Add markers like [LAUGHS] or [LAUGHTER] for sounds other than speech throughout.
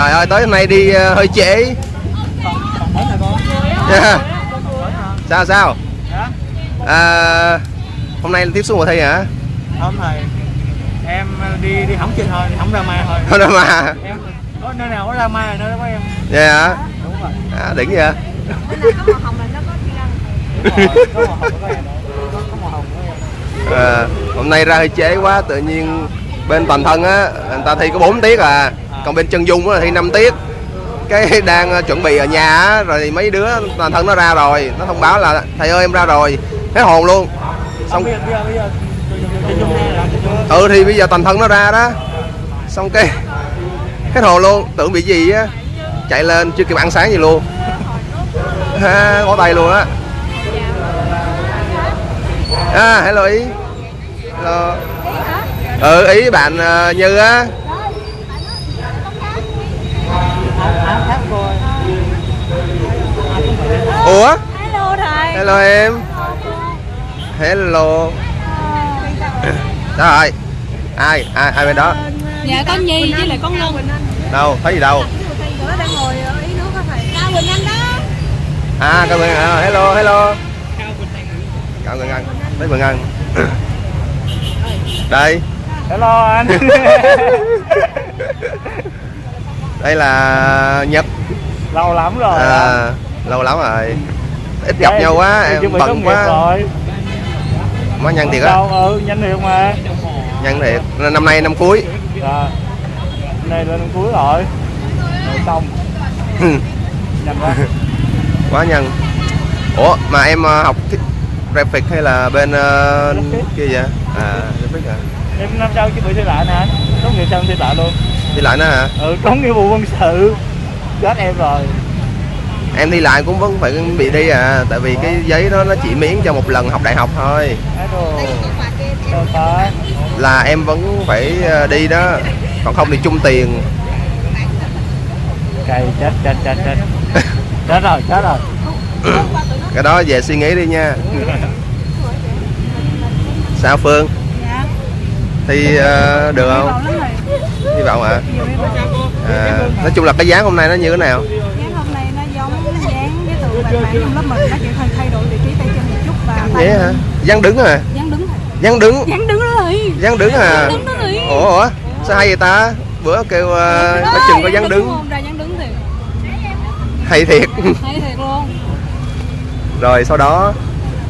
trời ơi tới hôm nay đi ờ, hơi trễ. Dạ. sao sao? À, hôm nay tiếp xúc mùa thi hả? Không thầy. Em đi đi hỏng chơi thôi không ra mai thôi. Không đâu mà em có nơi nào có ra mai là nơi đó có em. Vậy hả đúng rồi. À, đỉnh vậy. À, hôm nay ra hơi trễ quá tự nhiên bên toàn thân á người ta thi có 4 tiết à còn bên chân dung thi 5 tiết. Cái đang ờ, chuẩn bị ở nhà á rồi thì mấy đứa toàn thân nó ra rồi. Nó thông báo là thầy ơi em ra rồi. Hết hồn luôn. Xong ừ thì bây giờ toàn thân nó ra đó. Xong cái [LAUGHS] hết hồn luôn. Tưởng bị gì á chạy lên chưa kịp ăn sáng gì luôn. [LAUGHS] Ha có tay luôn á. À hello ý. Hello. Ừ ý bạn ờ, như á áo khác rồi ủa? Hello thầy. Hello em. Hello. Sao rồi. Ai ai ai bên đó? Dạ con Nhi với lại con Ngân. Đâu? Thấy gì đâu? Nó đang ngồi ở ý nước đó thầy. Cao Quỳnh Anh đó. À cao Quỳnh à, hello hello. Cao Quỳnh Anh. Thấy Quỳnh Anh. [COUGHS] Đây. Hello anh. [LAUGHS] Đây là Nhật. Lâu lắm rồi à, lâu lắm rồi. Ít gặp nhau quá em bận quá. rồi. Má nhân thiệt á. Ừ nhanh thiệt mà. Nhân thiệt. Năm nay năm cuối. Rồi này lên cuối rồi. Rồi xong. [LAUGHS] Nhanh quá. Quá nhân ủa mà em ờ, học thích graphic hay là bên ờ, kia vậy? À graphic à. Em năm sau chuẩn bị thi lại nè. Tốt nghiệp xong thi lại luôn. Đi lại nữa hả? Ừ có nghĩa vụ quân sự. Chết em rồi em đi lại cũng vẫn phải bị đi à tại vì cái giấy đó nó chỉ miễn cho một lần học đại học thôi. Là em vẫn phải ờ, đi đó còn không thì chung tiền. Cày chết chết chết chết. Chết rồi chết rồi. Cái đó về suy nghĩ đi nha. Sao phương? Thì ờ, được không? Hy vọng hy vọng à, nói chung là cái dáng hôm nay nó như thế nào Dáng hôm nay nó giống bạn bạn trong lớp mình Nó chỉ hơi thay đổi vị trí tay chân một chút và tay vậy hả? Dáng đứng à Dáng đứng. Dáng đứng. Dáng đứng đó thầy dáng đứng à? Đó thầy ủa ủa? Sao hay vậy ta? Bữa kêu uh, Đó, có chừng có dáng đứng không? Ra dáng đứng thiệt. Hay thiệt. Hay thiệt luôn. Rồi sau đó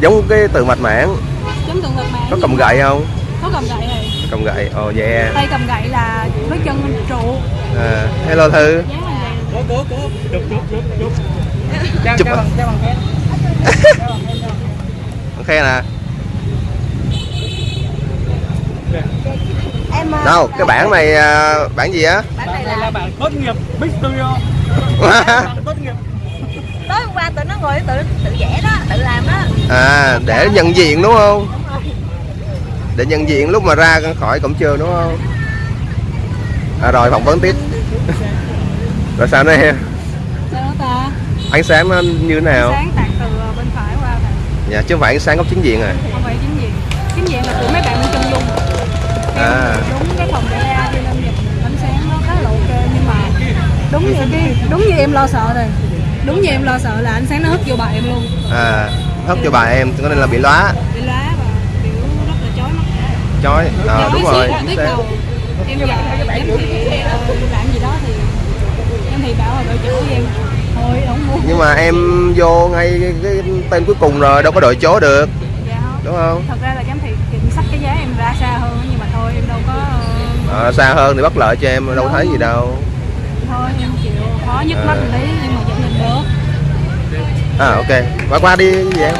giống cái từ mạch mảng. Giống tượng vật mạng có cầm gậy không? Có cầm gậy thầy cầm gậy. Ồ oh, yeah. Tay cầm gậy là với chân trụ. À, hello thư. Vậy cố cố cố. Chụp chụp chụp chụp trao Chụp à? bằng bằng khen. Ok nè Em ờ, đâu cái bảng này à, bảng gì á? Bản này là bạn tốt nghiệp Big Studio. Tốt nghiệp. Tối hôm qua tụi nó ngồi tự tự vẽ đó Tự làm đó. À để nhận diện đúng không? Để nhận diện lúc mà ra khỏi cổng trường đúng không? À, rồi phỏng vấn tiếp. Rồi sao nữa em Sao đó ta ánh sáng nó như thế nào? Sáng tạt từ bên phải qua thầy dạ chứ không phải ánh sáng góc chính diện à? Không phải chính diện. Chính diện là của mấy bạn bên chân dung À. em đúng cái phòng để ra đi lên nhìn ánh sáng nó khá là ok nhưng mà đúng như cái đúng như em lo sợ rồi. Đúng như em lo sợ là ánh sáng nó hất vô bài em luôn. À hất cho bà em cho nên là bị lóa. Bị lá và kiểu rất là chói mắt. Chói à, đúng rồi. chính xác. em dạy thị ờ, làm gì đó thì em thì bảo là đội chủ em nhưng mà em vô ngay cái, cái tên cuối cùng rồi đâu có đội chỗ được. Dạ không. Đúng không? Thật ra là giám thị kiểm sách cái giá em ra xa hơn nhưng mà thôi em đâu có ờ, à, xa hơn thì bất lợi cho em đâu thấy gì đâu. Thôi em chịu khó nhức mắt À. một tí nhưng mà vẫn nhìn được. À ok. Qua qua đi gì em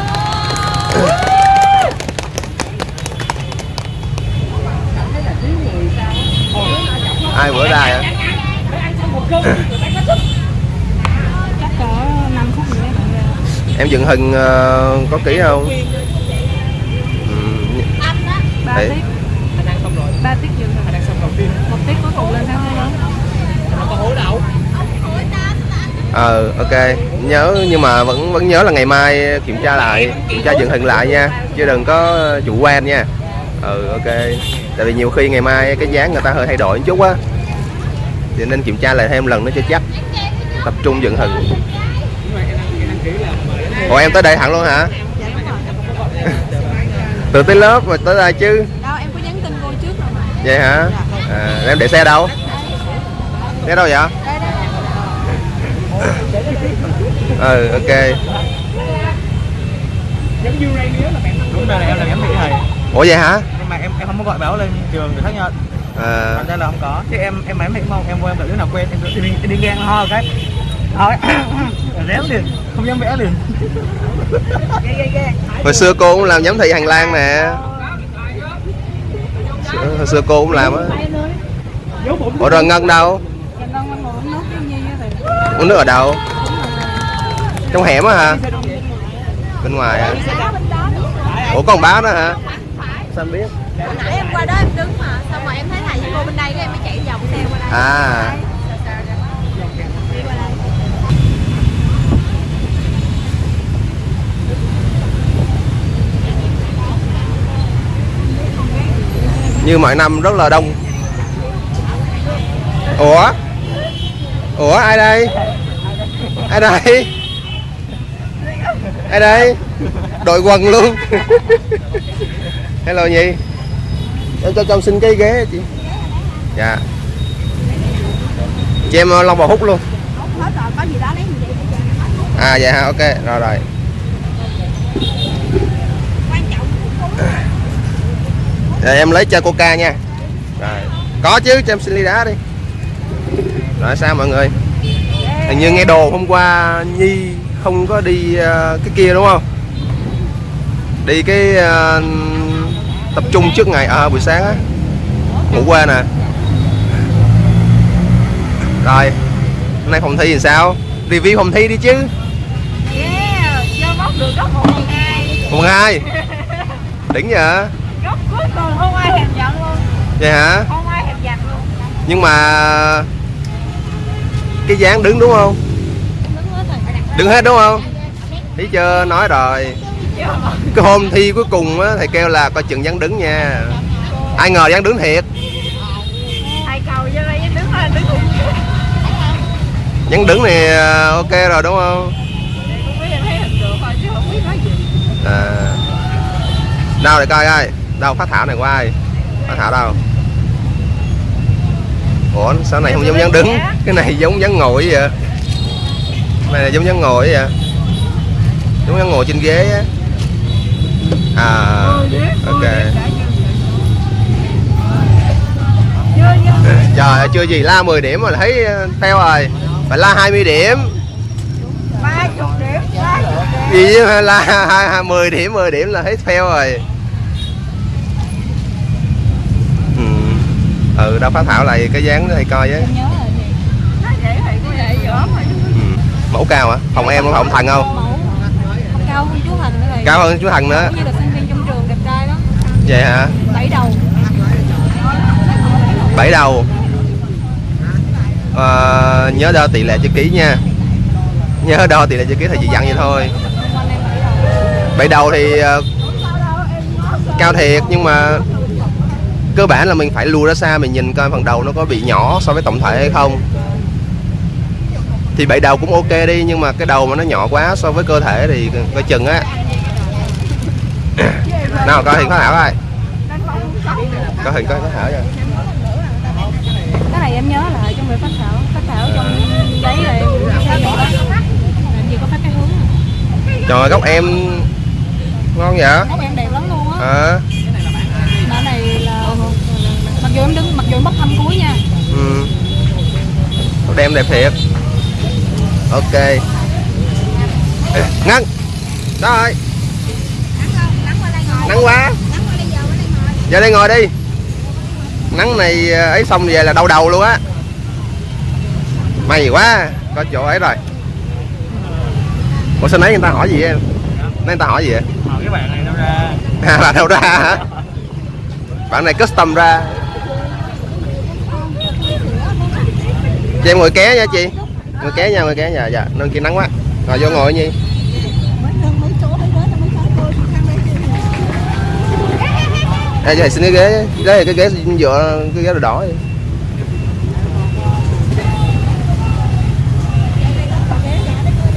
ai bữa ra hả [CLEARS THROAT] chắc cỡ 5 phút nữa bạn ra em dựng hình ờ, có kỹ không? Ừm, ba tiết. Anh ăn xong rồi. Ba tiết đầu tiên. Một tiết cuối cùng lên có hối đậu ờ ok. Nhớ nhưng mà vẫn vẫn nhớ là ngày mai kiểm tra lại kiểm tra dựng hình lại nha. Chứ đừng có chủ quan nha. Ừ ok. Tại vì nhiều khi ngày mai cái dáng người ta hơi thay đổi một chút á. Thì nên kiểm tra lại thêm lần nữa cho chắc. Tập trung dựng hình ủa em tới đây hẳn luôn hả? Từ tới lớp rồi tới đây chứ? Đâu em có nhắn tin cô trước rồi mà. Vậy hả? À, em để xe đâu? Xe đâu vậy? Ừ ok. Đúng là em là giám thị thầy ủa vậy hả? Nhưng mà em em không có gọi báo lên trường để khác nhau. À, ra là không có. Chứ em em em thấy không em quen gặp đứa nào quen em đi đi, đi ngang ho cái thôi [COUGHS] réo liền không dám vẽ liền. Hồi xưa cô cũng làm giám thị hành lang nè. Hồi- xưa cô cũng làm á. Ủa rồi ngân đâu? Uống nước ở đâu? Trong hẻm á hả? Bên ngoài hả? Ủa còn báo đó hả? Sao em biết? Hồi nãy em qua đó em đứng mà xong rồi em thấy thầy với cô bên đây cái em mới chạy vòng xe qua đây. À như mọi năm rất là đông. Ủa? Ủa ai đây? Ai đây? Ai đây? Đội quần luôn. Hello nhi em cho trong xin cái ghế chị. Dạ. Chị em long bò hút luôn. À dạ ok. Rồi rồi quan trọng Rồi em lấy cho coca nha. Rồi. Có chứ cho em xin ly đá đi. Rồi sao mọi người? Hình như nghe đồ hôm qua Nhi không có đi ờ, cái kia đúng không? Đi cái ờ, tập trung trước ngày à, buổi sáng á. Ngủ qua nè Rồi Hôm nay phòng thi thì sao? Review phòng thi đi chứ. Yeah chưa móc được góc một phần hai. Mùng [LAUGHS] 2 Đỉnh vậy góc cuối cùng không ai thèm nhận luôn. Vậy hả? Không ai thèm giặt luôn. Nhưng mà Cái dáng đứng đúng không? Đứng hết đúng không? Thấy chưa? Nói rồi. Cái hôm thi cuối cùng á Thầy kêu là coi chừng dáng đứng nha. Ai ngờ dáng đứng thiệt. Thầy cầu cho đây đứng cùng Dáng đứng này à, ok rồi đúng không? À. Đâu để coi coi Đâu phát thảo này của ai? Phát thảo đâu? Ủa sao này không giống dáng đứng? Cái này giống dáng ngồi vậy Cái này là giống dáng ngồi vậy Giống dáng ngồi trên ghế á. À ok. Trời ơi, chưa gì la 10 điểm mà thấy ờ, fail rồi. Phải la 20 điểm. Ba chục điểm ba chục điểm. Gì la [LAUGHS] hai- hai- 10 điểm 10 điểm là thấy fail rồi ừ đâu phát thảo lại cái dáng thầy coi với. Ừ. mẫu cao hả? Phòng em có phòng thần không? Mẫu không cao hơn chú Thành nữa cao hơn chú thần nữa. Cũng như là sinh viên trong trường đẹp trai đó. Vậy hả? Bảy đầu. Bảy đầu. Ờ, nhớ đo tỷ lệ chữ ký nha. Nhớ đo tỷ lệ chữ ký thầy chỉ dặn vậy thôi. Bảy đầu thì ờ, cao thiệt nhưng mà cơ bản là mình phải lùi ra xa mình nhìn coi phần đầu nó có bị nhỏ so với tổng thể hay không. Thì bảy đầu cũng ok đi nhưng mà cái đầu mà nó nhỏ quá so với cơ thể thì coi chừng á. [COUGHS] Nào coi hình có thảo coi coi hình coi có thảo rồi cái này em nhớ lại trong việc phát thảo phát thảo trong giấy là em thấy vậy đó làm gì có phát cái hướng à. trời ơi, góc em ngon vậy? Góc em đẹp lắm luôn á. À, mà cái này là mặc dù em đứng mặc dù em bốc thăm cuối nha. Ừ. góc em đẹp thiệt. Ok. Ngân. Đó rồi. Nắng quá. Giờ đây ngồi đi. Nắng này ờ, ấy xong về là đau đầu luôn á. May quá. Có chỗ ấy rồi. Ủa sao nãy người ta hỏi gì em? Nãy người ta hỏi gì vậy? Hỏi cái bạn này đâu ra. [LAUGHS] À, bạn đâu ra hả? Bạn này custom ra chị em ngồi ké nha chị. Ngồi ké nha ngồi ké nha. Dạ nên kia nắng quá. Rồi vô ngồi nhi Ê, cho xin cái ghế đây là cái ghế dựa cái ghế đỏ vậy.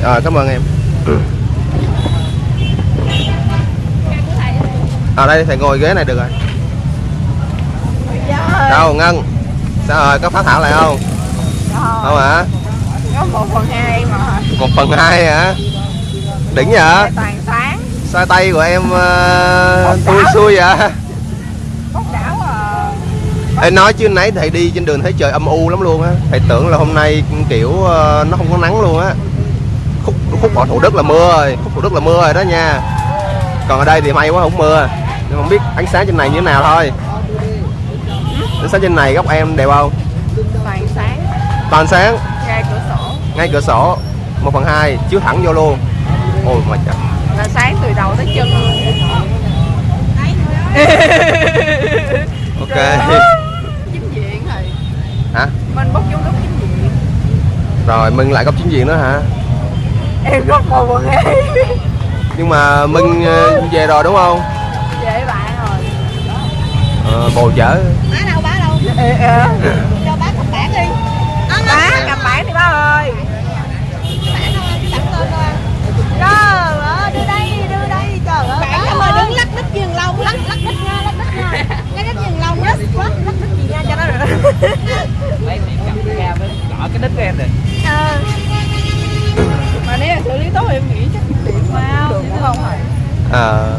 Rồi, à, cảm ơn em. Ở à, đây thầy ngồi ghế này được rồi. Dạ. Đâu ngân? Sao rồi có phá thảo lại không? Không hả? Có một phần hai mà. Một phần hai hả? Đỉnh vậy? toàn sáng. Xoay tay của em uh, tui xuôi vậy? Bốc đảo à. Ê, nói chứ nãy thầy đi trên đường thấy trời âm u lắm luôn á. Thầy tưởng là hôm nay kiểu ờ, nó không có nắng luôn á. Khúc, khúc ở Thủ Đức là mưa rồi. Khúc Thủ Đức là mưa rồi đó nha. Còn ở đây thì may quá không mưa. Nhưng không biết ánh sáng trên này như thế nào thôi. Ánh sáng trên này góc em đẹp không? Toàn sáng? Ra cửa sổ. Ngay cửa sổ. 1 phần 2 chiếu thẳng vô luôn. Ôi mà trời. Là sáng từ đầu tới chân luôn. [LAUGHS] Ok. Chính diện thì Hả? Mình bốc vô lúc chính diện. Rồi mừng lại góc chính diện nữa hả? Em có một phần hai Nhưng mà Minh ờ, về rồi đúng không? Dễ bạn rồi. Ờ, bồ chở. Bá đâu bá đâu. Ê. [LAUGHS] Cho bá cầm bản đi Bá cầm bản đi bá ơi Bản đâu anh sẵn tên thôi Trời ơi đưa đây đưa đây trời ơi Bản em ơi đứng lắc đít giường lâu lắc lắc đít nha lắc đít nha Lắc đít giường lâu lắc lắc lắc đít gì nha cho nó được Lấy thì cầm ra với gõ cái đít của em rồi Ờ. Mà nếu là xử lý tốt thì em nghĩ chắc điểm được đúng không hả? à,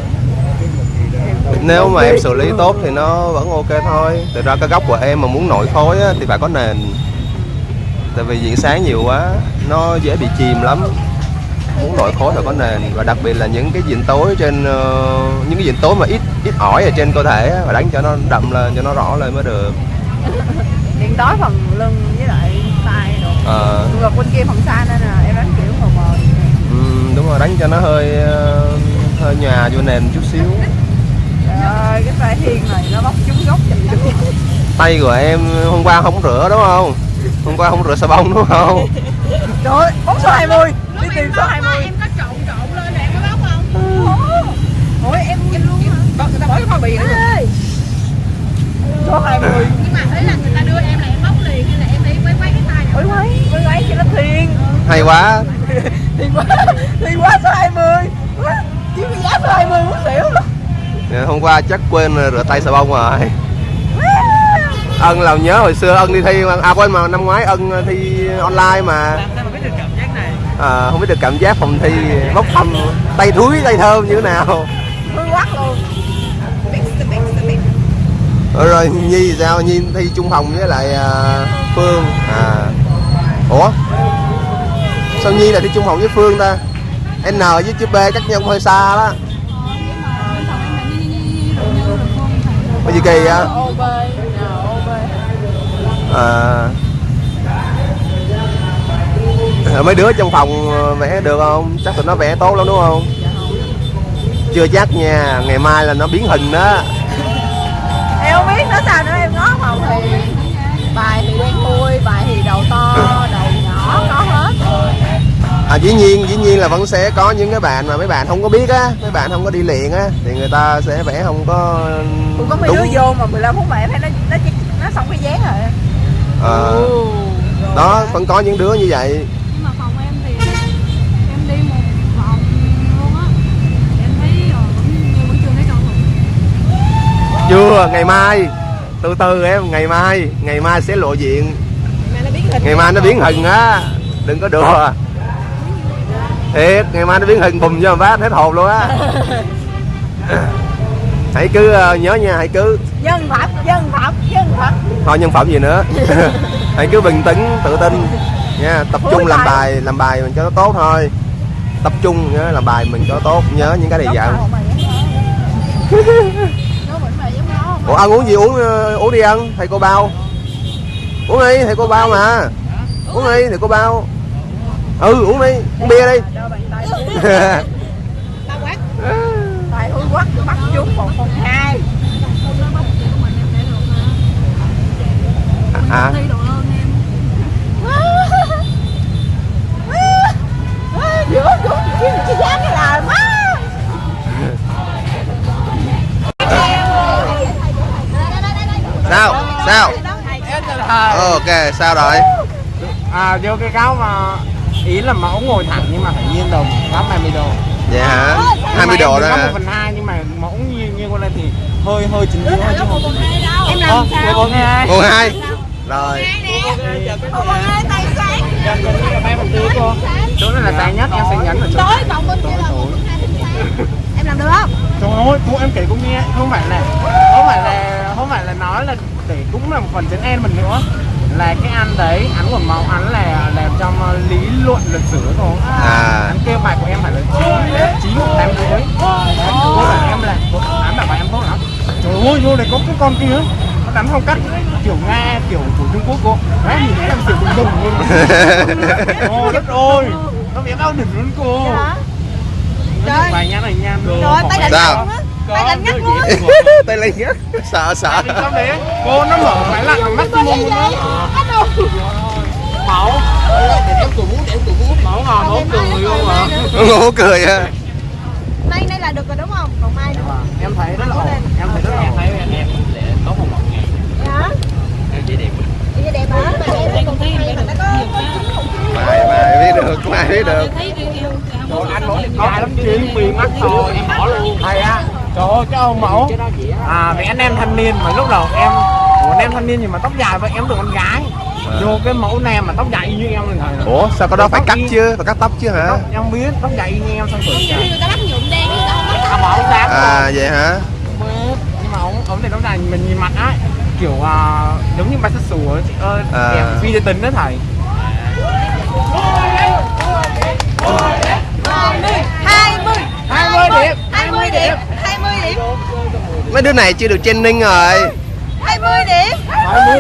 Nếu mà em xử lý tốt thì nó vẫn ok thôi. Thực ra cái góc của em mà muốn nổi khối á, thì phải có nền. Tại vì diện sáng nhiều quá Nó dễ bị chìm lắm. Muốn nổi khối phải có nền Và đặc biệt là những cái diện tối trên ờ, Những cái diện tối mà ít ít ỏi ở trên cơ thể á, Và đánh cho nó đậm lên, cho nó rõ lên mới được Điện tối phần lưng với lại tay đồ. Ờ, Ngược bên kia phần xa nên là em đánh kiểu mờ mờ. Ừm, Đúng rồi, đánh cho nó hơi ờ, hơi nhòa vô nền chút xíu. Trời ơi, cái tay hiên này nó bóc trúng gốc chùm được tay của em hôm qua không rửa đúng không? Hôm qua không rửa xà bông đúng không? Trời ơi, bóng số 20 Đi tìm số 20 em có trộn trộn lên rồi em có bóc không? Ủa em em luôn hả? Người ta bỏ cái bao bì nữa Ê. Số 20 nhưng mà ý là người ta đưa em là em bóc liền hay là em đi quay quay cái tay quấy, quấy quấy cho nó thiên hay quá. [LAUGHS] Thiên quá, thiên quá số 20 Quá, Chỉ cái giá số 20 muốn xỉu. Luôn hôm qua chắc quên rửa tay xà bông rồi. Ân làm nhớ hồi xưa ân đi thi mà à quên mà năm ngoái ân thi online mà. Làm biết được cảm giác này? À, không biết được cảm giác phòng thi bốc thăm tay thúi tay thơm như thế nào. Quắc luôn rồi, nhi sao? Nhi thi chung phòng với lại à, phương. À. Ủa? Sao nhi lại thi chung phòng với phương ta? N với chữ b cách nhau hơi xa đó. Có gì kỳ á? À, mấy đứa trong phòng vẽ được không? Chắc tụi nó vẽ tốt lắm đúng không? Chưa chắc nha, ngày mai là nó biến hình đó Em không biết nó sao nữa em ngó phòng thì Bài thì đen thui, bài thì đầu to, đầu nhỏ, có hết. À dĩ nhiên, dĩ nhiên là vẫn sẽ có những cái bạn mà mấy bạn không có biết á Mấy bạn không có đi luyện á Thì người ta sẽ vẽ không có Cũng có mấy đúng. đứa vô mà 15 phút mà em thấy nó, nó, nó xong cái dáng rồi. Ờ, Ừ. Đó, vẫn có những đứa như vậy. Nhưng mà phòng em thì em đi một vòng luôn á. Em thấy ờ, vẫn chưa thấy Chưa, ngày mai Từ từ em, ngày mai Ngày mai sẽ lộ diện. Ngày mai nó biến hình á. Đừng có đùa. Thiệt ngày mai nó biến hình bùm cho phát hết hồn luôn á. [LAUGHS] Hãy cứ ờ, nhớ nha hãy cứ. Nhân phẩm, nhân phẩm, nhân phẩm thôi nhân phẩm gì nữa. [LAUGHS] [LAUGHS] Hãy cứ bình tĩnh tự tin. Nha tập trung làm bài. làm bài mình cho nó tốt thôi. Tập trung nhớ làm bài mình cho nó tốt. Nhớ những cái này dặn Nó vẫn mà giống nó ủa ăn uống gì uống ờ, uống đi ăn thầy cô bao uống đi thầy cô bao mà uống đi thầy cô bao ừ uống đi uống bia đi Tài hư quát bắt chúng một phần hai à Giữa cái dáng cái là má sao sao Em từ thời Ờ, ok sao rồi à, vô cái cáo mà ý là mẫu ngồi thẳng nhưng mà phải nghiêng đầu góc 20 độ vậy hả Ôi, 20 độ đó hả? một phần hai nhưng mà mẫu nghiêng nghiêng qua lên thì hơi hơi chỉnh dưới hơi chứ không em làm sao một hai Cô hai rồi cô chỗ này là sáng nhất em sẽ nhấn ở chỗ tối còn bên kia là em làm được không trời ơi cô em kể cô nghe không phải là không phải là không phải là nói là để cũng là một phần chấn en mình nữa. Là cái ăn đấy ăn của máu ăn là làm trong lý luận lịch sử thôi. À. ăn kêu bài của em phải là chín chín tám rưỡi cô bảo em là án bảo bài em tốt lắm. Trời ơi vô này có cái con kia. Nó đánh phong cách kiểu nga kiểu của trung quốc cô. Đấy nhìn thấy em kiểu đùng đùng luôn. [LAUGHS] Ôi đất ơi. Nó biết đau đỉnh luôn cô. Nó Trời. bài nhá này nha. Rồi. Tay lạnh Sao? [LAUGHS] tay lạnh ngắt luôn. tay lên nhất sợ sợ. cô nó mở máy lạnh bằng maximum luôn để em muốn em muốn mẫu ngò mẫu cười luôn mà ngủ cười à nay nay là được rồi đúng không? Còn mai nữa. Em thấy rất là ổn. em thấy rất là ổn. Thấy em để có một một ngày em chỉ đẹp. Vậy đẹp hả thấy có chín không mày mày biết được mày biết được. Trời anh mẫu đẹp trai lắm chứ vì mắt thôi em bỏ luôn. Thầy á trời ơi cái ông mẫu à vì anh em thanh niên mà lúc đầu em Ủa, anh em thanh niên nhưng mà tóc dài vậy? Em được con gái. Vô cái mẫu nam mà tóc dài y như em thầy ủa sao có đó phải cắt chứ? Phải cắt tóc chứ hả? Tóc em biết tóc dài như em nhiều khi người ta bắt nhuộm đen người ta không bắt à, à vậy hả? Nhưng mà ông ông này tóc dài mình nhìn mặt á kiểu à, giống như bisexual ấy chị ơi. À. đẹp phi tính đó thầy hai mươi hai mươi điểm hai mươi điểm hai mươi điểm mấy đứa này chưa được training rồi. Hai mươi điểm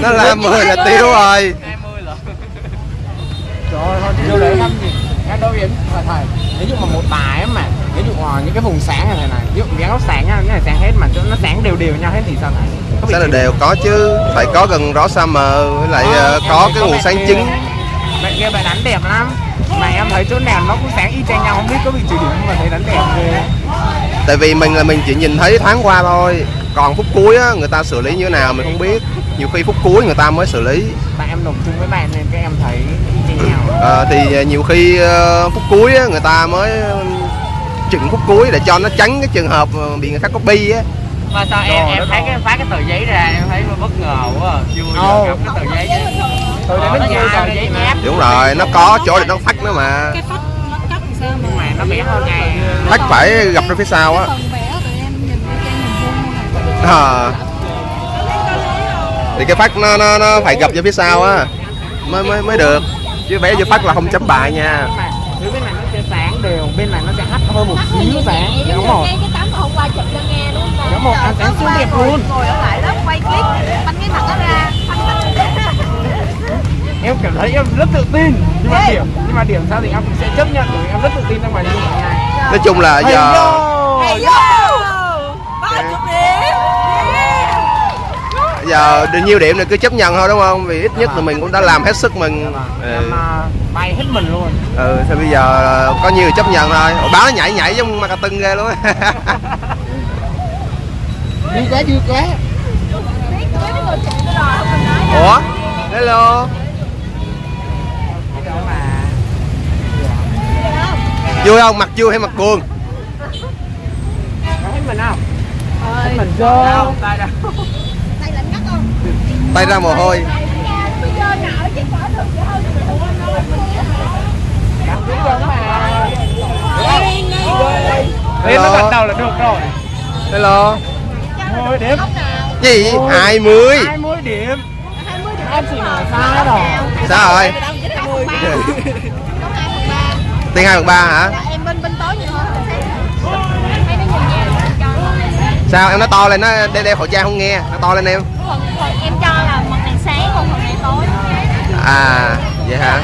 nó làm 10 là tiêu rồi. 20 là trời ơi thôi vô để thăm gì? Nghe đâu yếm là thầy ví dụ mà một bài á mà ví dụ ờ, những cái vùng sáng này này ví dụ dáng ốc sáng nha cái này sáng hết mà cho nó sáng đều đều nhau hết thì sao bị sao là đều có chứ phải có gần rõ sa mờ với lại em có cái nguồn sáng trứng bạn kia bạn đánh đẹp lắm. Mà em thấy chỗ nào nó cũng sáng y chang nhau không biết có bị trừ điểm không mà thấy đánh đẹp ghê tại vì mình là mình chỉ nhìn thấy thoáng qua thôi. Còn phút cuối á người ta xử lý như thế nào mình không biết. Nhiều khi phút cuối người ta mới xử lý. Tại em đồng chung với bạn nên các em thấy chang nhau Ờ, thì ờ, nhiều khi ờ, phút cuối á, người ta mới ờ, chỉnh phút cuối để cho nó tránh cái trường hợp bị người khác copy á. Mà sao em em thấy cái phát cái tờ giấy ra em thấy nó bất ngờ quá à. chưa bao Ồ. giờ gặp cái tờ giấy chứ tôi Ờ, đã nó tờ giấy mép. Đúng rồi nó có chỗ để nó phách nữa mà. Cái phách nó cắt làm sao mà mà nó bé hơn ngày. Phách phải gặp ra phía sau á. Ờ. thì cái phát nó nó nó phải gặp ra phía sau á. Mới mới mới được. Chứ vẽ vô phát là không chấm bài nha. Bên này nó sẽ sáng đều bên này nó sẽ hắt hơn một xíu sáng. đúng rồi cái tấm hôm qua chụp cho nghe đúng không? Đúng rồi, sáng siêu đẹp luôn. ngồi ở lại lớp quay clip bánh cái mặt nó ra phân tích em cảm thấy em rất tự tin. Nhưng mà điểm nhưng mà điểm sao thì em cũng sẽ chấp nhận bởi vì em rất tự tin trong bài thi nói chung là Hay giờ vô! Hay vô ba chục điểm. Giờ được nhiêu điểm thì cứ chấp nhận thôi đúng không? Vì ít nhất là mình cũng đã làm hết sức mình. Ừ, em à, bay hết mình luôn. Ừ thì bây giờ có nhiều chấp nhận thôi. Ủa, báo nó nhảy nhảy giống marketing ghê luôn. Vui quá vui quá. Biết cưới với người chị tôi rồi không mình nói ủa hello Đó mà vui không? Mặt vui hay mặt buồn hết mình không? Ơi mình vô. tay đâu tay lạnh ngắt không? Tay ra mồ hôi. Hello. nó gật đầu là được rồi. Hello Thôi điểm. Ông nào. Gì? 20 20 điểm. Hai mươi điểm. Em chỉ nói sai rồi. sao rồi đâu chỉ hai phần ba có hai phần ba tiền hai phần ba hả? Dạ, em bên bên tối nhiều hơn nó sao? Em nói to lên nó đeo, đeo khẩu trang không nghe. Nó to lên em. Phần, phần em cho là phần này sáng còn phần này tối. À vậy hả?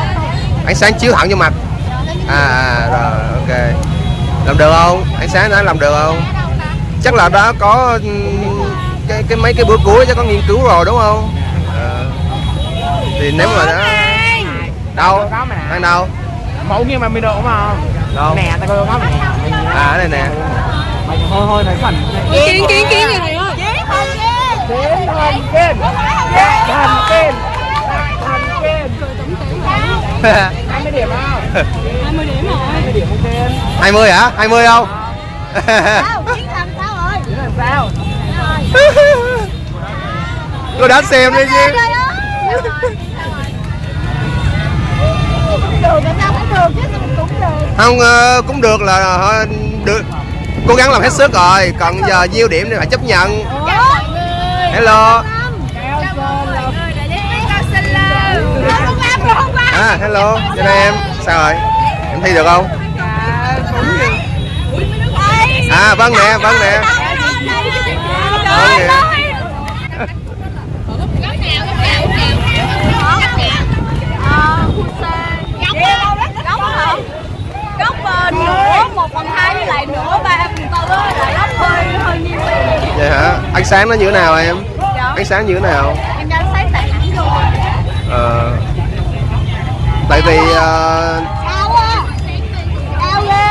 Ánh sáng chiếu thẳng vô mặt. À, à rồi ok. Làm được không? Ánh sáng đã làm được không? Chắc là đã có ừm, cái cái mấy cái bữa cuối chắc có nghiên cứu rồi đúng không? Ờ. thì nếu mà đã đâu? Đang đâu Mẫu nghiêng 30 độ mà. Đâu? Nè ta coi nè à cái này nè. Mày hơi hơi thấy phần kiến kiến kiến vậy thầy ơi? Chiến không kia Đến thần kên Thần kên Thần kên 20 điểm không 20 điểm rồi. 20 điểm ok em 20 hả? 20 không? Sao? Chiến làm sao rồi? Chứ làm sao? Tôi đã xem đi chứ được sao cũng được chứ cũng được. Không ờ, cũng được là ờ, được. Cố gắng làm hết sức rồi còn giờ nhiêu điểm thì phải chấp nhận. Hello. À hello. Cho nên em sao rồi? Em thi được không? À vâng nè vâng nè. Vâng nè. Ờ, nửa một phần hai với lại nửa ba phần tư lại góc hơi hơi nhiều vậy hả? Ánh sáng nó như thế nào em? Ánh sáng như thế nào? Em đang sáng tại hẳn vô Ờ, tại vì ờ, á? Cao ghê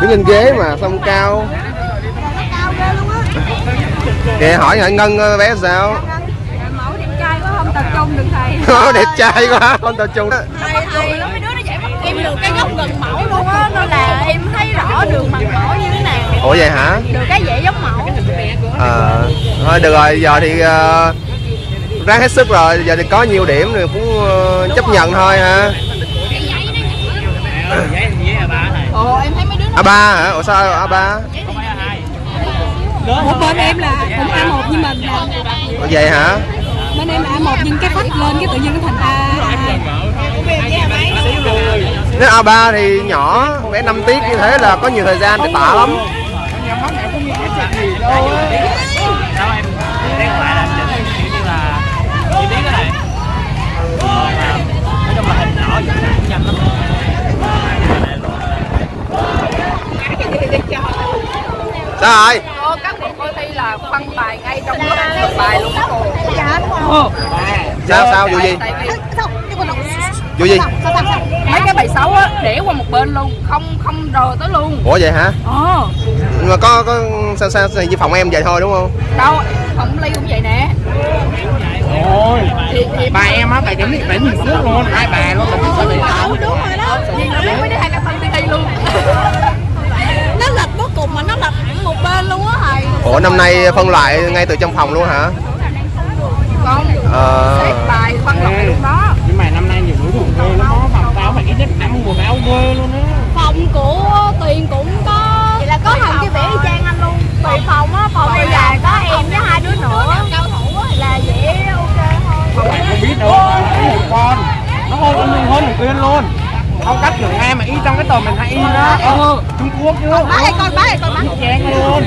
đứng trên ghế mà xong cao? Luôn kìa hỏi hỏi ngân ờ, bé sao? Mẫu đẹp trai quá không tập trung được thầy. Nó đẹp trai quá không tập trung thầy mấy đứa nó dạy mất em được cái góc gần mẫu luôn á nên là em thấy rõ đường mặt mẫu như thế nào? Ủa vậy hả? Được cái dễ giống mẫu. Ờ, thôi được rồi giờ thì ờ, ráng hết sức rồi giờ thì có nhiều điểm thì cũng ờ, chấp nhận thôi ha là ồ em thấy mấy đứa a ba hả? Ủa sao a ba? Không phải là hai một bên em là cũng A1 như mình ủa vậy hả? bên em là A1 nhưng cái phách lên cái tự nhiên nó thành A2 nếu a ba thì nhỏ bé 5 tiết như thế là có nhiều thời gian để tạ lắm. Sao rồi cô các cuộc coi thi là phân bài ngay trong bài luôn đó cô sao sao vụ gì? Tại vì vụ gì? Mấy cái bài xấu á để qua một bên luôn không không rờ tới luôn. Ủa vậy hả? Ờ. Nhưng mà có có sao sao, như phòng em vậy thôi đúng không? Đâu không ly cũng vậy nè. Ôi, bà em á, bà chấm định đánh mình trước luôn, hai bà luôn, mình sẽ bị đúng rồi đó. Nhưng nó biết mấy đứa hai cái phân thi thi luôn. [LAUGHS] Nó lệch cuối cùng mà nó lệch hẳn một bên luôn á thầy. Ủa năm nay phân loại ngay từ trong phòng luôn hả? Con Ờ. xếp bài phân loại luôn đó ghê lắm đó, phòng tao phải ít nhất năm quần áo ghê luôn á. Phòng của tiền cũng có vậy là có thằng kia vẽ y chang anh luôn. Tùy phòng á phòng bây giờ có em với hai đứa nữa. cao thủ là vẽ ok thôi. Bạn không biết đâu, có một con. Nó hơn con mình hơn thằng Tuyên luôn. Phong cách kiểu nghe mà y trong cái tờ mình hay in đó. Ừ, Trung Quốc chứ. Bá ơi con bá ơi con bá Chén luôn.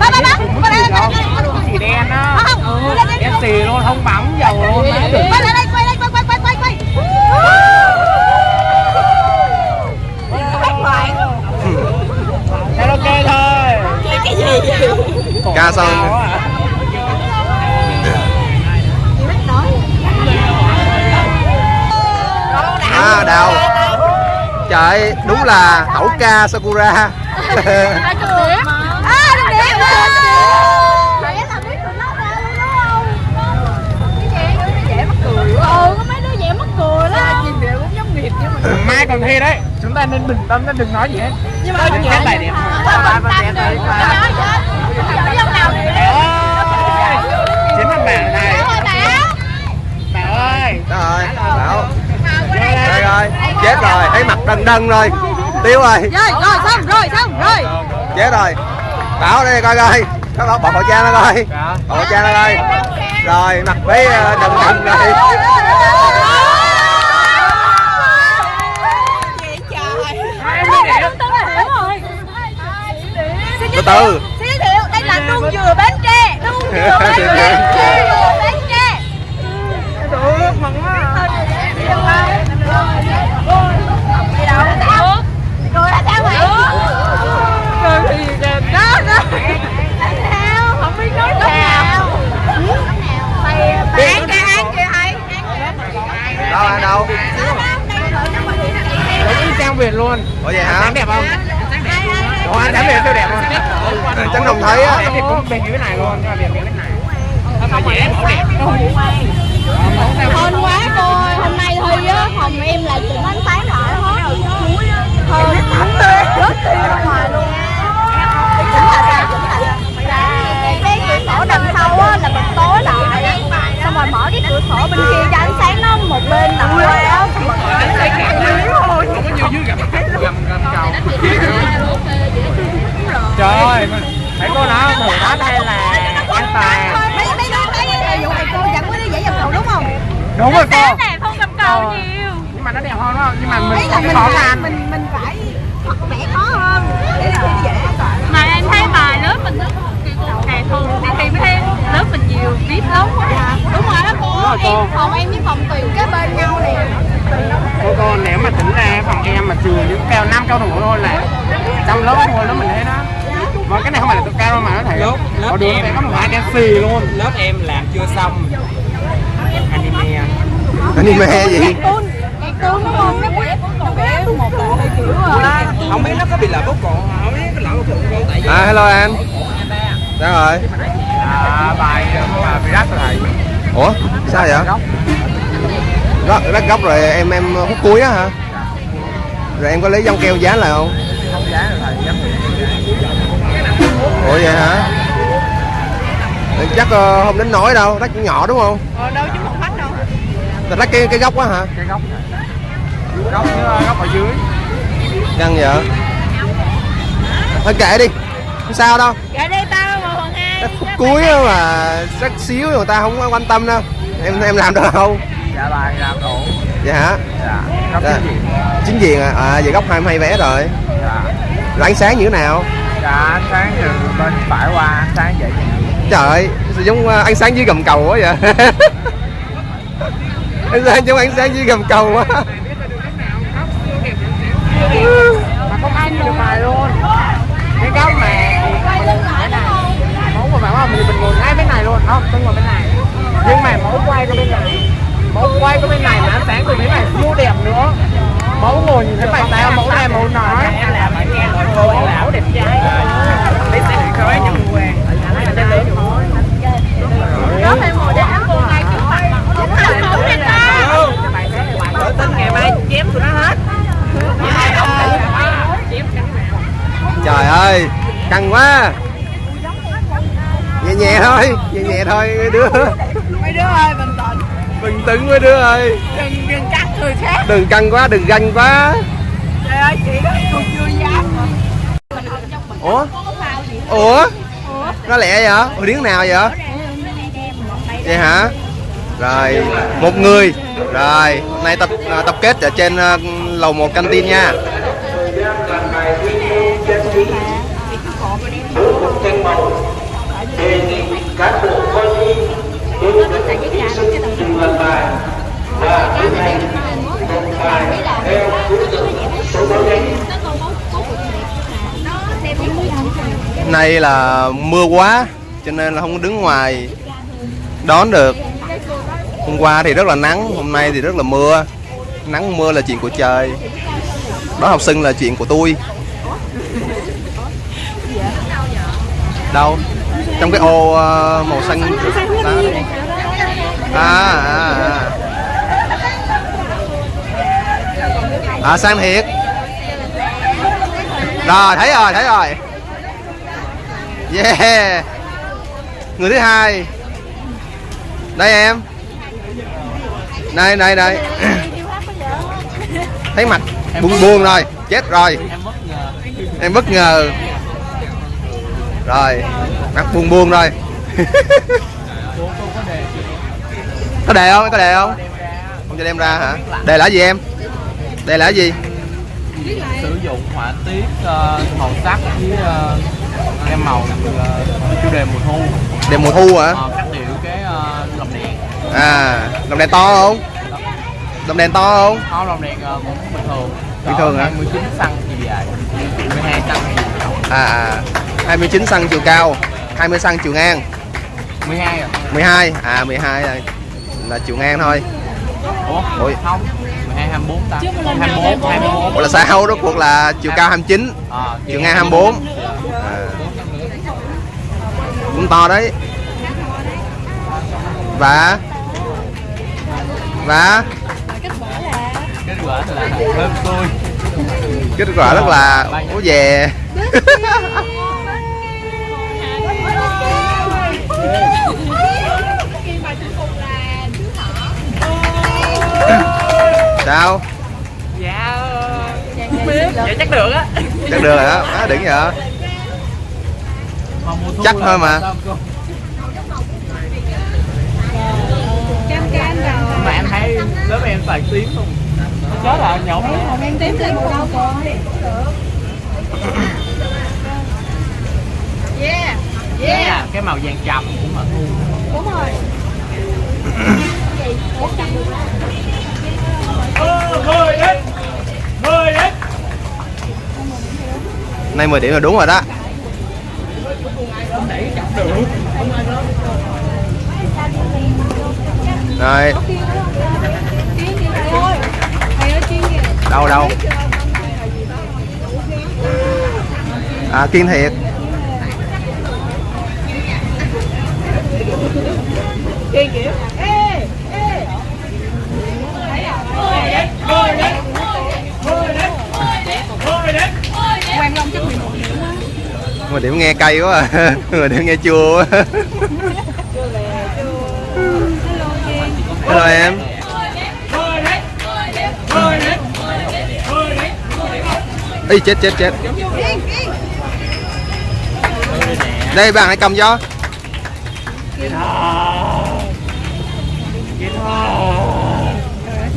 Bá bá bá Cũng con đây con đây chỉ đen á. Không. Ừ, đen xì luôn, không bóng dầu luôn má được lại đây đây quay quay quay quay ok thôi cái gì vậy ca xong. À đào. Trời đúng là hậu ca sakura [LAUGHS] [LAUGHS] à được điểm thầy làm biết tụi nó ra luôn đúng không cái gì đứa nó dễ mắc cười quá ừ có mấy đứa dễ mắc cười lắm nhìn đều cũng giống nghiệp chứ mình Mai còn thi đấy, chúng ta nên bình tâm, nên đừng nói gì hết nhưng mà nhẹ hát bài Chiến thằng Bảo này Bảo ơi bảo rồi rồi chết rồi thấy mặt đần đần rồi tiêu rồi rồi rồi xong rồi xong rồi chết rồi bảo đây coi coi có bỏ bỏ khẩu trang ra coi bỏ khẩu trang ra coi rồi mặt bé ờ, đần đần rồi Em mới đẹp từ từ. Xin giới thiệu, đây là nuông dừa Bến Tre. Nuông dừa Bến Tre. [LAUGHS] Nuông dừa Bến Tre. Được, mừng quá. Đi đâu đâu? Đâu chang Việt luôn. Ủa vậy hả? Đẹp không? Ủa anh đẹp siêu đẹp luôn. Ờ, ờ, Tránh đồng thấy á. Đẹp cũng bên dưới này luôn, cái mà đẹp này. Không mà dễ mẫu đẹp. hơn quá cô hôm nay thì á phòng em lại cũng ánh sáng lại hết. Hên. Rất tiêu ra ngoài luôn. Không đúng rồi cô đẹp không? Cầm cầu Ờ. nhiều. Nhưng mà nó đẹp hơn đó nhưng mà mình là không mình khó phải làm mình mình phải vẽ khó hơn để nó dễ mà em thấy bài lớp mình hè thường thì thi mới thấy lớp mình nhiều viết lắm. Đúng rồi đó cô. Rồi cô. em phòng em với phòng tuyền kế bên nhau nè. Cô cô nếu mà tính ra phòng em mà trừ những cao năm cao thủ thôi là trong lớp thôi lớp mình thấy đó. Mà cái này không phải là cao đâu mà nó thể Lớp- lớp em. có một hai đen xì luôn. lớp em làm chưa xong anime gì tuôn tuôn đúng không nó vẽ nó vẽ một bộ kiểu à, không biết nó có bị lỡ bốc cổ không biết có lỡ bốc cổ không tại vì à hello anh. Sao rồi? À, bài mà Virat rồi. Thầy ủa sao vậy? Góc. Rắc góc rồi em em hút cuối á hả? Rồi em có lấy dông keo dán lại không? Không giá rồi thầy dám ủa vậy hả? Chắc ờ, không đến nổi đâu cũng nhỏ đúng không? Ờ đâu chứ Là rắc cái cái góc á hả? Cái góc góc với góc ở dưới. Căng vậy? Thôi kệ đi không sao đâu. Dạ đây tao một phần hai khúc cuối á mà rắc xíu người ta không quan tâm đâu. Em em làm được không dạ bài làm đủ. Vậy hả? Dạ góc Dạ. cái gì chính diện à, à vậy góc 22 vé rồi. Dạ. Rồi ánh sáng như thế nào? Dạ ánh sáng từ bên phải qua ánh sáng vậy trời ơi giống ờ, ánh sáng dưới gầm cầu quá vậy [LAUGHS] ánh sáng giống ánh sáng dưới gầm cầu quá. Mà không ai nhìn được bài luôn. Cái góc mà mẫu của bạn không mình mình ngồi ngay bên này luôn. Không tôi ngồi bên này. Nhưng mà mẫu quay có bên này. Mẫu quay có bên này mà ánh sáng từ bên này siêu đẹp nữa. Mẫu ngồi nhìn thấy bài tao mẫu này mẫu nói. Em làm ở nghe rồi cô em mẫu đẹp trai lấy điện khói cho mua quan có thêm một để cô ngay trước mặt đúng là không đẹp ta tự tin ngày mai chém tụi nó hết trời ơi căng quá nhẹ nhẹ thôi nhẹ nhẹ thôi mấy đứa mấy đứa ơi bình tĩnh bình tĩnh mấy đứa ơi đừng đừng cắt người khác đừng căng quá đừng ganh quá trời ơi chị đó cô chưa dám ủa ủa nó lẹ vậy ủa điếng nào vậy vậy hả rồi, một người. Rồi hôm nay tập à, tập kết ở trên à, lầu một canteen nha. Nay là mưa quá, cho nên là không đứng ngoài đón được hôm qua thì rất là nắng hôm nay thì rất là mưa. Nắng mưa là chuyện của trời. Đó học sinh là chuyện của tôi. Đâu? Trong cái ô ờ, màu xanh. Đó. à, à, à. à sang thiệt rồi thấy rồi thấy rồi. Yeah. Người thứ hai. Đây em đây đây đây thấy mặt. Buông buông rồi. Chết rồi. Em bất ngờ. Rồi. Mặt buông buông rồi. Có đề không? Có đề không? Không cho đem ra hả? Đề là gì em? Đề là gì? Sử dụng họa tiết ờ, màu sắc với uh, em màu uh, chủ đề mùa thu. Đề mùa thu hả? Ờ, cách điệu cái ờ, lồng đèn à lồng đèn to không? Lồng đèn to không? Không lồng đèn ờ, cũng bình thường. Bình thường hả? 19 xăng thì dài 12 xăng rộng à, à. 29 xăng chiều cao 20 xăng chiều ngang. 12 à 12 à 12 là, là chiều ngang thôi. Ủa Ôi. không. 12 24 ta. 24 24 Ủa là sao? Rốt cuộc là chiều cao 29 Ờ, chiều ngang 24 à. cũng to đấy. Và và kết quả là hơn tôi kết quả rất là ố về. Sao? Dạ dạ chắc được á. Chắc được rồi đó đỉnh vậy Chắc là thôi mà. sao cô? Lớp em toàn tím luôn. Chết là nhậu màu đen tím là màu đâu cô Yeah. yeah. cái màu vàng trầm của mà thu. Đúng rồi. Nay 10 điểm là đúng rồi đó. Rồi kiến kìa thầy ơi thầy ơi kiến kìa đâu đâu? À kiên thiệt. Quan Long chắc 11 điểm quá mà điểm nghe cay quá à. [LAUGHS] mà điểm nghe chua quá. [LAUGHS] Hello, em. Ý chết chết chết. Đây bạn hãy cầm cho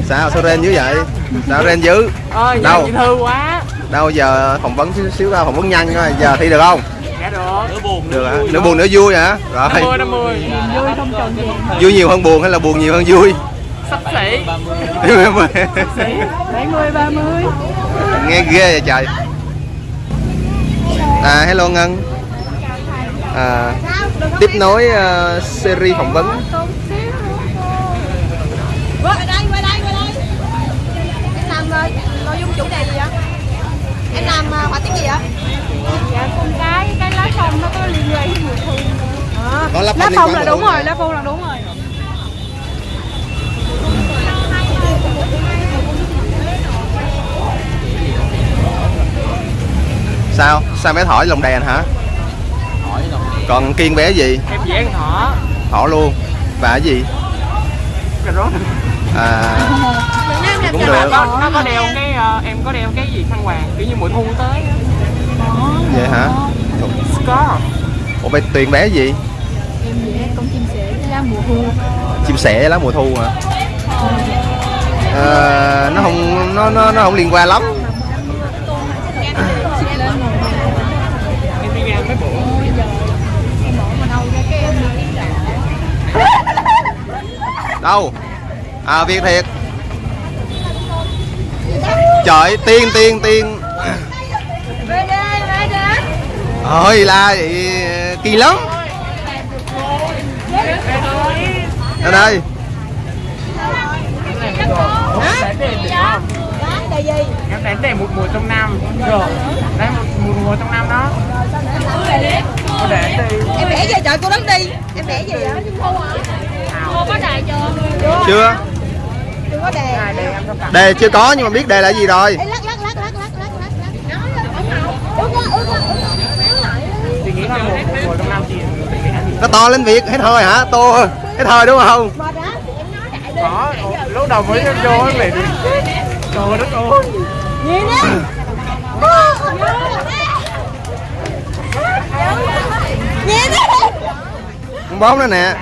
Sao sao ren dữ vậy? Sao ren dữ? Ơi Đâu? thư quá. Đâu giờ phỏng vấn xíu, xíu ra phỏng vấn nhanh thôi. Giờ thi được không? Dạ được. Nửa buồn Được hả? Nửa buồn nửa vui hả? Rồi. Năm mươi năm mươi. Vui không cần gì. Vui nhiều hơn buồn hay là buồn nhiều hơn vui? Sắp xỉ. 70 30 nghe ghê vậy trời à hello ngân à, tiếp nối ờ, series phỏng vấn Qua đây, qua đây, qua đây. Em làm ờ, nội dung chủ đề gì vậy? Em làm ờ, họa tiết gì vậy? dạ con cái cái lá phong nó có liên quan với mùa thu lá phong là đúng rồi lá phong là đúng rồi sao? Sao bé thỏi lồng đèn hả? Còn kiên bé gì? Em vẽ con thỏ. Thỏ luôn. Và cái gì cà rốt à cũng được. Có nó có đeo cái ờ, em có đeo cái gì khăn hoàng kiểu như mùa thu tới á. vậy hả? Scarf ủa bé tuyền bé gì? Em vẽ con chim sẻ với lá mùa thu. Chim sẻ lá mùa thu hả? Ờ, nó không nó nó nó không liên quan lắm sẽ lên màu em đi ra mấy bộ đâu? À việt thiệt. Trời tiên tiên tiên. Về về ơi la vậy kỳ lắm. Đề gì? em đánh để một mùa trong năm. Rồi đấy một mùa, trong năm đó. Cô để đi Em vẽ gì trời cô đứng đi. Em vẽ gì vậy? có đề chưa? Chưa. Chưa có đề. Đề chưa có nhưng mà biết đề là gì rồi. Lắc nó to lên việc hết hơi hả? To hết hơi đúng không? Có lúc đầu mới vô với mẹ trời đất ơi. Gì đó ừ. con bóng nữa nè.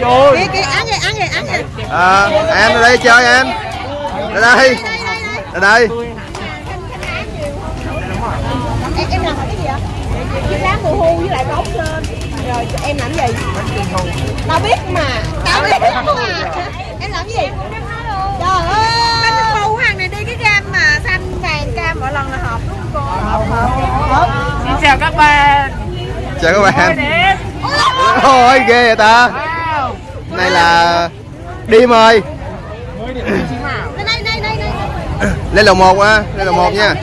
Kìa kìa ăn kìa ăn kìa ăn kìa. à, em ra đây chơi em ra đây Đây đây đây. ra đây Em em làm cái gì vậy? Chiếc lá mùa thu với lại bóng lên. Rồi em làm gì? Tao biết mà. Tao biết mà. Em làm gì? Trời ơi. Bánh màu hàng này đi cái gam mà xanh vàng cam mỗi lần là hợp đúng không cô? Hợp hợp. Hợp. xin chào các bạn chào các bạn ôi ghê vậy ta này là đây đây. lên lầu một á lên lầu một nha.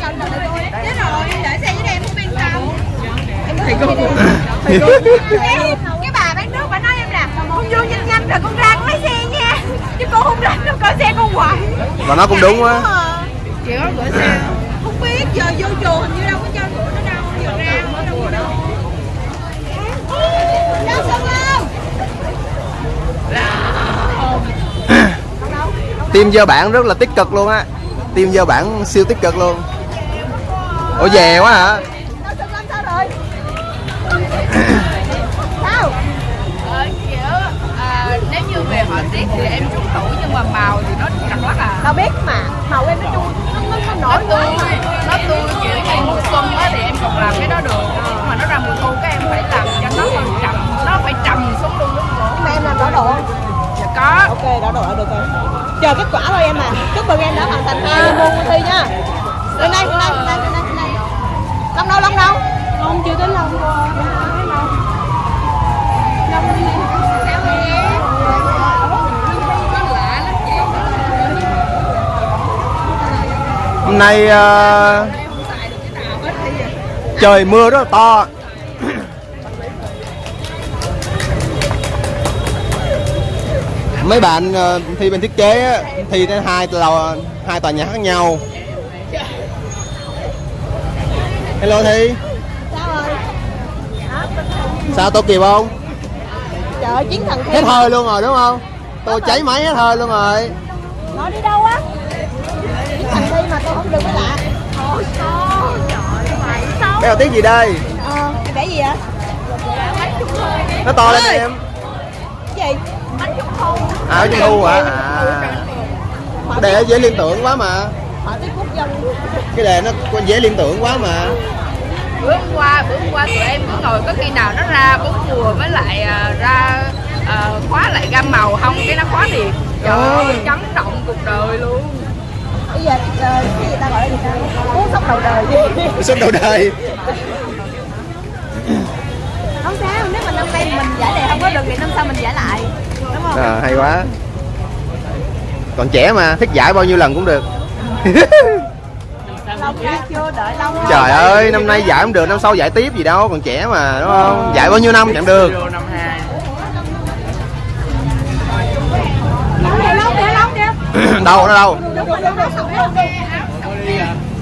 Cái bà bán nước bà nói em là con vô nhanh nhanh rồi con ra con lấy xe nha. Chứ cô không rảnh đâu coi xe con hoài. và nó cũng đúng á Chị có gửi xe Không biết, giờ vô chùa hình như đâu có cho gửi nó đâu Giờ ra ở đâu có đâu Đâu xong không? Team dơ bản rất là tích cực luôn á. Team dơ bản siêu tích cực luôn. Ủa về quá hả? Đâu xong lên sao? Rồi? sao Ờ, kiểu à, nếu như về họa tiết thì em trúng tủ nhưng mà màu thì nó trật lắc à. Tao biết mà màu em nó chu nó nó, nó nó nổi tươi nó tươi kiểu như mùa xuân á thì em còn làm cái đó được. Nhưng mà nó ra mùa thu các em phải làm cho nó hơi trầm nó phải trầm xuống luôn lúc mà em làm đỏ độ. Không dạ có. Ok đỏ độ được rồi chờ kết quả thôi em à. Chúc mừng em đã hoàn thành hai môn môn thi nha. Lên đây lên đây lên đây lên đây long đâu long đâu? Không chưa bên này. hôm nay ờ, trời mưa rất là to mấy bạn ờ, thi bên thiết kế á, thi tới hai lò hai tòa nhà khác nhau. Hello thi. Sao tôi kịp không? Trời chiến thần hết hơi luôn rồi đúng không? Tôi cháy máy hết hơi luôn rồi. Nó đi đâu á? Chiến thần thi mà tôi không được cái lạ bé đầu tiếng gì đây? Ờ vẽ gì vậy? Nó to lên em. Cái gì ở trung thu hả? à cái đề dễ liên tưởng quá mà. Dân cái đề nó dễ liên tưởng quá mà. Bữa hôm qua bữa hôm qua tụi em cứ ngồi có khi nào nó ra bốn mùa với lại à, ra à, khóa lại gam màu không? Cái nó khóa liền. Trời ơi chấn động cuộc đời luôn. Bây giờ ờ, cái gì ta gọi là gì ta? Cú sốc đầu đời. Suốt đầu đời [LAUGHS] sao? Nếu mà năm nay mình giải đề không có được thì năm sau mình giải lại. Đúng không? À, hay quá. Còn trẻ mà thích giải bao nhiêu lần cũng được. [LAUGHS] Lâu ra chưa đợi lâu rồi trời ơi năm nay giải không được năm sau giải tiếp gì đâu còn trẻ mà đúng không? Giải bao nhiêu năm chẳng được. Năm [CLEARS THROAT] hai đâu nó đâu?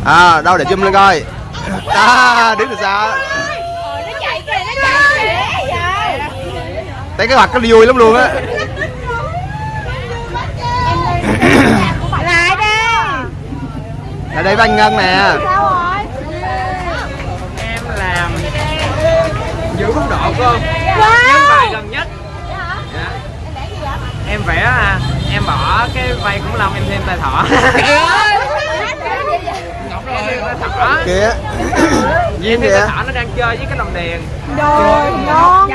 À đâu để zoom lên coi. À đứng từ xa nó chạy kìa nó chạy kìa thấy cái mặt nó vui lắm luôn á. Lại đây là đây với anh ngân nè. Em làm giữ mức độ cô Wow. nhân bài gần nhất. Dạ. em vẽ à, em bỏ cái vây khủng long em thêm tay thỏ. Kìa [LAUGHS] em thêm tay kìa thỏ nó đang chơi với cái lồng đèn. Rồi ngon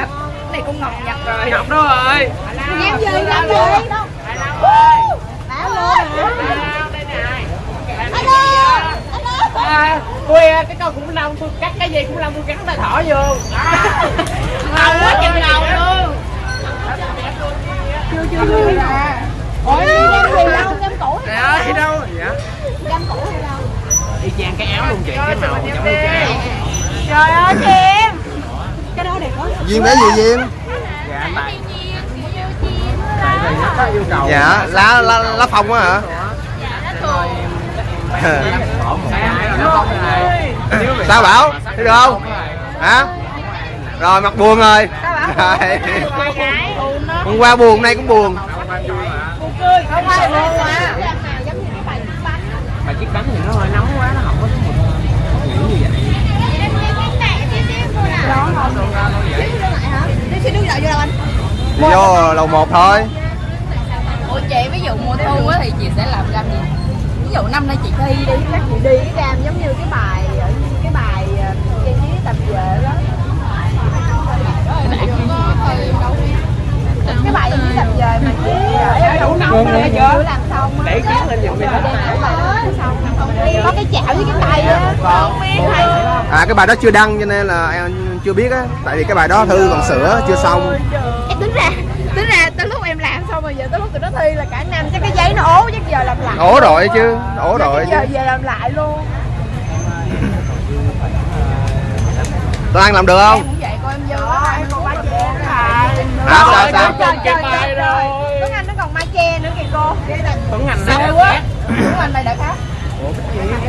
này con ngọc nhập rồi. Ngọc đó rồi. Em gì em gì bảo luôn alo alo à, tôi cái con khủng long tôi cắt cái gì khủng long tôi gắn tay thỏ vô. Ngầu quá chừng ngầu luôn. Ủa em gì đâu em cũ Trời ơi đâu? dạ em cũ hay đâu? Y chang cái áo luôn chị cái màu giống như cái áo. trời ơi em cái đó đẹp quá. Duyên bé gì duyên? Dạ tại vì nó có yêu cầu dạ lá lá lá phong á hả? [LAUGHS] Sao bảo? Thấy được không? Hả? Rồi mặt buồn rồi. Rồi. [LAUGHS] hôm qua buồn nay cũng buồn. Không ai buồn mà mà chiếc bánh thì nó hơi nóng quá nó không có một nghĩ như vậy xin nước đậu vô đâu anh. Vô lầu một thôi. Ủa chị ví dụ mùa thu á thì chị sẽ làm gam gì? Ví dụ năm nay chị thi đi chắc chị đi cái đam giống như cái bài ở cái bài ờ, trang trí tạp về đó. Cái bài trí tạp về mà chị đậu nông này chưa làm xong để kiến lên giùm đi có cái chảo với cái tay á. Không biết hay à cái bài đó chưa đăng cho nên là em chưa biết á tại vì cái bài đó thư còn sửa chưa xong. Em tính ra tính ra tới lúc em làm xong rồi giờ tới lúc tụi nó thi là cả năm chắc cái giấy nó ố chắc giờ làm lại. Ổ rồi chứ ổ rồi giờ chứ. giờ làm lại luôn. [CLEARS THROAT] Tuấn Anh làm được em không cũng vậy cô em vô em còn mai che nữa hả? Hả? Sao sao? trời trời trời trời Tuấn Anh nó còn mai che nữa kìa cô. Tuấn Anh Sao nó quá. Tuấn Anh đây đã khác.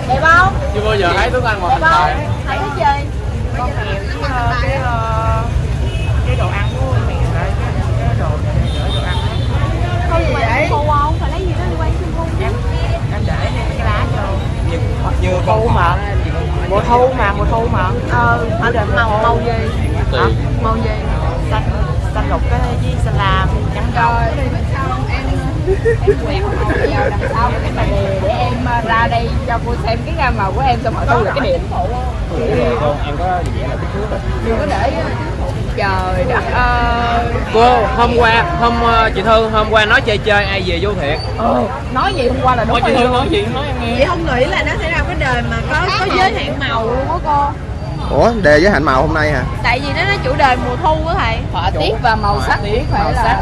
Đẹp không? Chưa bao giờ thấy Tuấn Anh một đẹp hình không? thấy cái gì con nghèo với ờ, cái ờ, cái đồ ăn của mẹ lại cái cái đồ này nữa đồ ăn. Đó. không vậy cô không phải lấy gì đó quay xương cung em em để cái lá vô. Như thu mà mùa thu mà mùa thu mà. Ờ anh định màu màu gì? Màu gì? Xanh xanh lục cái gì? Xanh lam trắng đâu quẹt vào đằng sau cái đề để em ờ, ra đây cho cô xem cái gam màu của em xong rồi thu được cái điểm. Em có vẽ là kích thước rồi đừng có để trời đất ơi. Cô hôm qua hôm ờ, chị thư hôm qua nói chơi chơi ai về vô thiệt? Ừ, nói gì hôm qua là đúng Ôi, chị thư nói gì? Nói em nghe. Chị không nghĩ là nó sẽ ra cái đời mà có có giới hạn màu luôn á cô. Ủa đề giới hạn màu hôm nay hả? Tại vì nó nói chủ đề mùa thu á thầy. Họa tiết và màu sắc tiết, phải màu là sắc.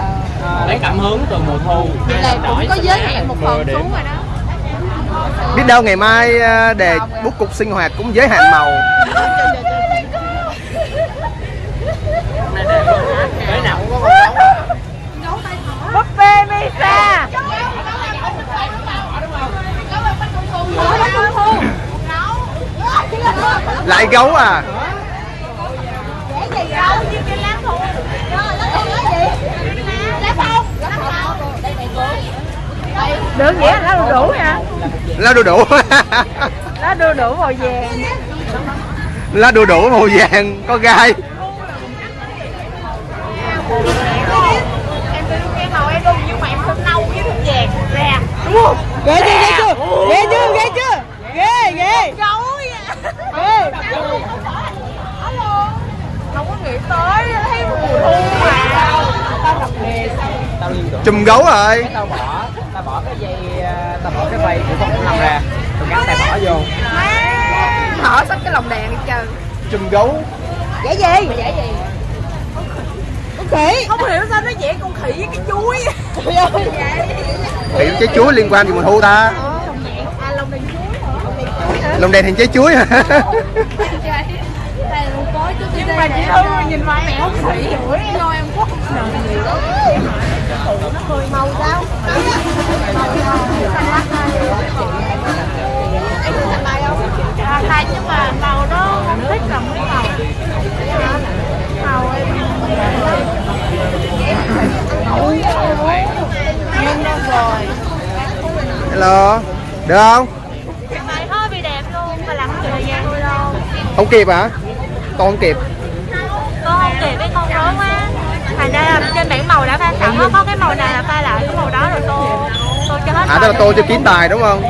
Lấy cảm hứng từ mùa thu. Vậy là cũng có giới hạn một phần xuống rồi đó. Biết đâu ngày mai ờ, đề bút cục sinh hoạt cũng giới hạn màu. Cái nào cũng có con búp bê Misa lại gấu à cái gì đâu như cái lá thu rồi nó còn cái gì lá phong được nghĩa là lá đu đủ nha. Lá đu đủ. Lá đu đủ màu vàng. Lá đu đủ màu vàng có gai. Em tôi cái màu em đun nhưng mà em thích nâu với thích vàng ra. Đúng không? Ghê chưa ghê chưa? Ghê chưa ghê chưa? Ghê ghê. Gấu ghê. Không có nghĩ tới thấy mùa thu mà. Tao chùm gấu rồi bỏ tao bỏ cái ờ, vây của con long ra tao gắn tay bỏ vô thở xách cái lồng đèn đi chơi chùm gấu dễ gì mày giải gì con khỉ không hiểu sao nó vẽ con khỉ với cái chuối vậy thì trái chuối liên quan gì mùa thu ta à lồng đèn chuối hả lồng đèn thành trái chuối hả nhưng mà chị Thư nhìn mặt mẹ con khỉ rồi em quốc màu sao em thích thành bài không à, thầy nhưng mà màu không thích cầm cái màu màu hello được không? Mày hơi bị đẹp luôn mà làm không thời gian tôi đâu. Không kịp hả? Con không kịp con không kịp với con rối quá thành ra là trên bảng màu đã pha sẵn nó có cái màu này là pha lại cái màu đó rồi tô tô cho hết à tức là tôi cho kiếm tài đúng không?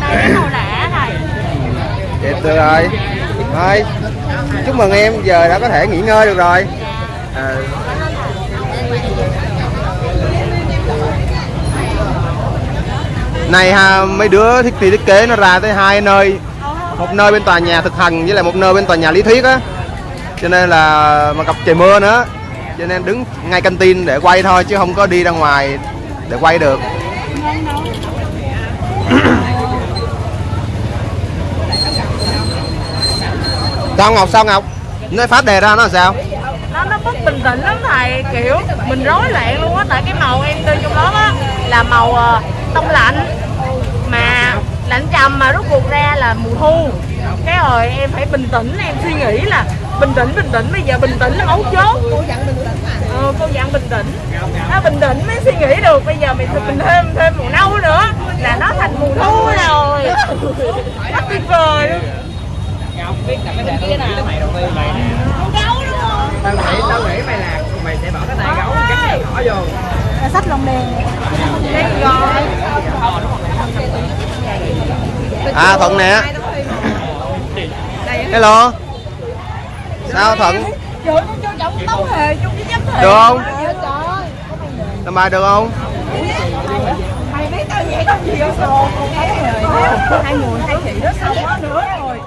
Đây cái màu lẻ này. Đẹp được rồi thôi chúc mừng em giờ đã có thể nghỉ ngơi được rồi. À, này ha mấy đứa thiết kế thiết kế nó ra tới hai nơi. Một nơi bên tòa nhà thực hành với lại một nơi bên tòa nhà lý thuyết á cho nên là mà gặp trời mưa nữa. Cho nên đứng ngay căng tin để quay thôi chứ không có đi ra ngoài để quay được. [COUGHS] Sao ngọc sao ngọc? Nói phát đề ra nó là sao? Nó nó bất bình tĩnh lắm thầy kiểu mình rối loạn luôn á tại cái màu em đưa trong đó á là màu ờ, tông lạnh. Mà lạnh trầm mà rút cuộc ra là mùa thu. Cái rồi em phải bình tĩnh em suy nghĩ là bình tĩnh bình tĩnh bây giờ bình tĩnh là mấu chốt. Cô dặn bình tĩnh mà. Ờ, cô dặn bình tĩnh. Nó bình tĩnh mới suy nghĩ được bây giờ mình mình thêm thêm màu nâu nữa là nó thành mùa thu rồi. Rất tuyệt vời luôn. Biết là cái đề cái nào mày đầu tiên mày nè gấu đúng không tao nghĩ tao nghĩ mày là mày sẽ bỏ cái tay gấu cắt cái nhỏ vô. Sách lồng đèn đây rồi. À thuận nè. Hello sao thuận? Trời con cho trọng tấu hề chung với chấm hề Được không? Trời. Ơi làm bài được không? Mày biết tao vậy không gì đâu rồi Hai người hai chị đó đó nữa rồi